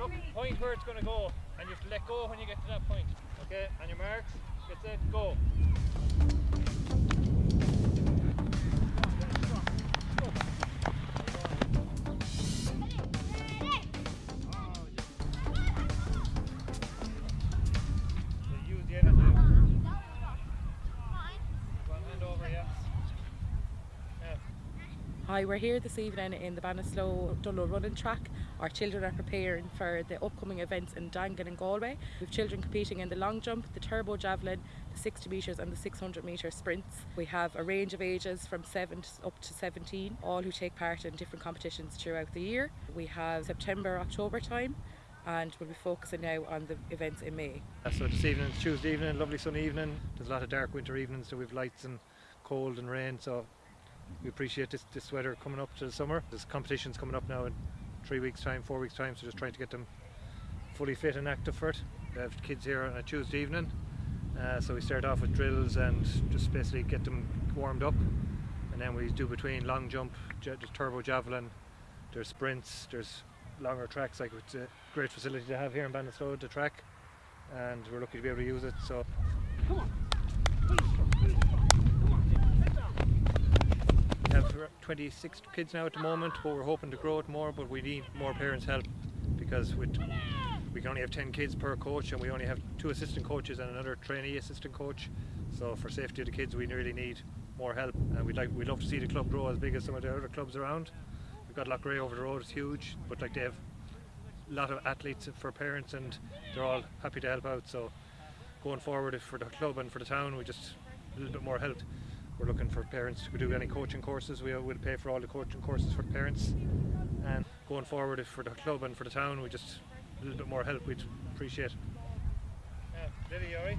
look, point where it's going to go, and you have to let go when you get to that point. Okay, on your marks, get set, go. Hi, we're here this evening in the Ballinasloe Dunlow running track. Our children are preparing for the upcoming events in Dangan and Galway. We have children competing in the long jump, the turbo javelin, the 60 metres and the 600 metre sprints. We have a range of ages from 7 to- up to 17, all who take part in different competitions throughout the year. We have September, October time and we'll be focusing now on the events in May. So this evening, it's Tuesday evening, lovely sunny evening. There's a lot of dark winter evenings, so we've lights and cold and rain. So we appreciate this, this weather coming up to the summer. There's competitions coming up now in three weeks' time, four weeks' time. So just trying to get them fully fit and active for it. We have kids here on a Tuesday evening, uh, so we start off with drills and just basically get them warmed up, and then we do between long jump, there's turbo javelin, there's sprints, there's longer tracks. Like it's a great facility to have here in Ballinasloe, the track and we're lucky to be able to use it. So we have r- 26 kids now at the moment, but we're hoping to grow it more. But we need more parents' help because we can only have 10 kids per coach, and we only have two assistant coaches and another trainee assistant coach. So for safety of the kids, we really need more help, and we'd like we'd love to see the club grow as big as some of the other clubs around. We've got Loughrea over the road; it's huge, but like they have a lot of athletes for parents and they're all happy to help out so going forward for the club and for the town we just a little bit more help we're looking for parents to do any coaching courses. We will pay for all the coaching courses for parents. And going forward if for the club and for the town we just a little bit more help we'd appreciate yeah uh, Lily alright